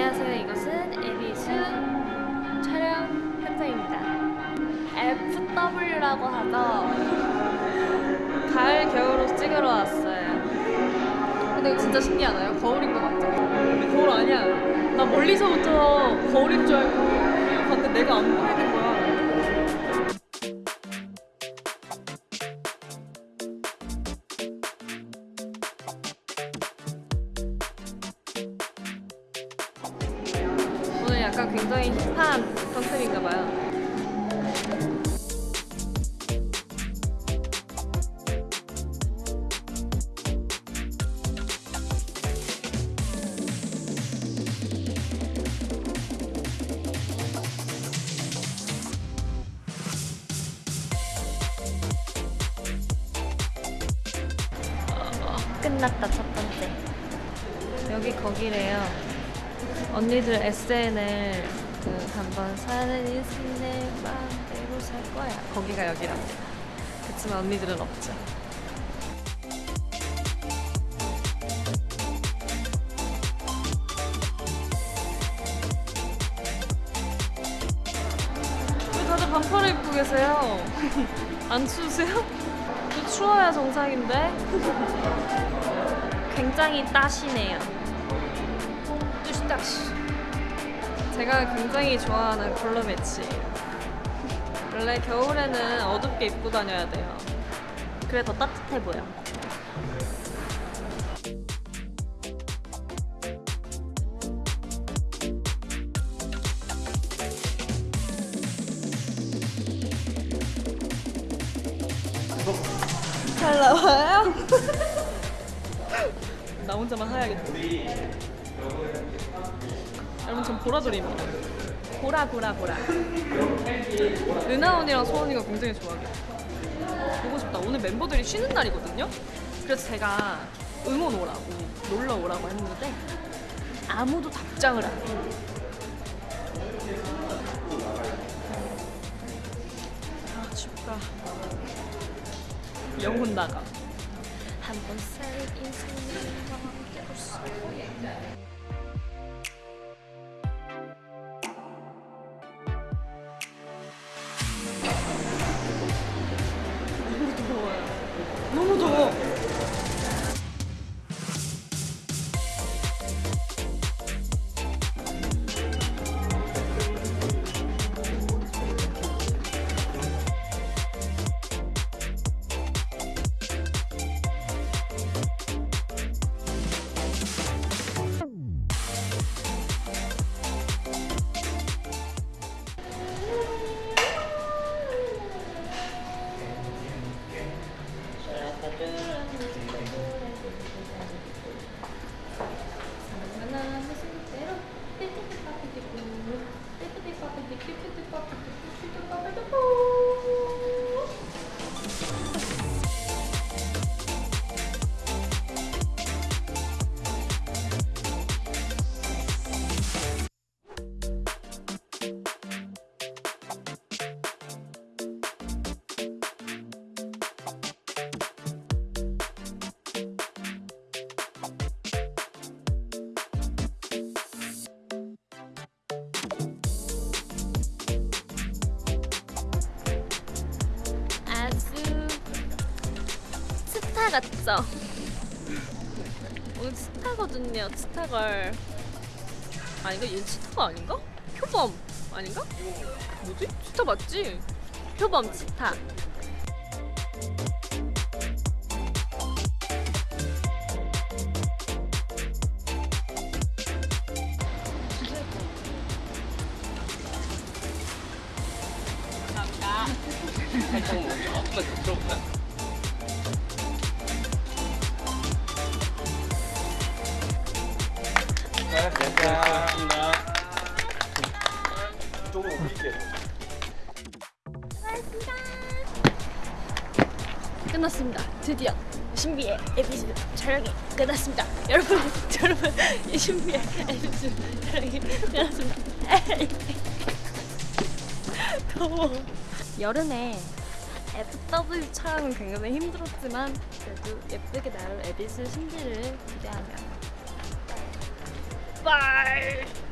안녕하세요. 이것은 에비수 촬영 현장입니다. FW라고 하죠. 가을 겨울옷 찍으러 왔어요. 근데 이거 진짜 신기하나요? 거울인 것 같죠? 근데 거울 아니야. 나 멀리서부터 거울인 줄 알고 봤는데 내가 안 보이는 약간 굉장히 힙한 컨셉인가 봐요. 끝났다 첫 번째. 여기 거기래요. 언니들 SNL 그 한번 사는 인생 내 마음대로 살 거야. 거기가 여기랍니다. 그치만 언니들은 없죠. 왜 다들 반팔을 입고 계세요? 안 추우세요? 저 추워야 정상인데? 굉장히 따시네요. 뚜시따시. 제가 굉장히 좋아하는 컬러 매치. 원래 겨울에는 어둡게 입고 다녀야 돼요. 그래 더 따뜻해 보여. 잘 나와요? 나 혼자만 하야겠다. 여러분 전 보라돌이입니다. 보라 보라 보라. 은하 언니랑 소원이가 굉장히 좋아해요. 보고 싶다. 오늘 멤버들이 쉬는 날이거든요. 그래서 제가 응원 오라고 놀러 오라고 했는데 아무도 답장을 안 해요. 아 춥다. 영혼 나가. 한 번 살인 인생을 마음대로 살고 Dip, dip, dip, dip, dip, dip, dip, dip, dip, 스타 같죠? 오늘 스타거든요, 스타걸. 아닌가? 얘 스타가 아닌가? 표범 아닌가? 뭐지? 스타 맞지? 표범 스타. 살짝 뭐 조금만 더 들어볼까요? 오실게요. 끝났습니다. 드디어 신비의 에피소드 촬영이 끝났습니다. 여러분, 여러분, 이 신비의 에피소드 촬영이 끝났습니다. 더워. 여름에 FW 촬영은 굉장히 힘들었지만 그래도 예쁘게 나올 에비스 신비를 기대하며 빠이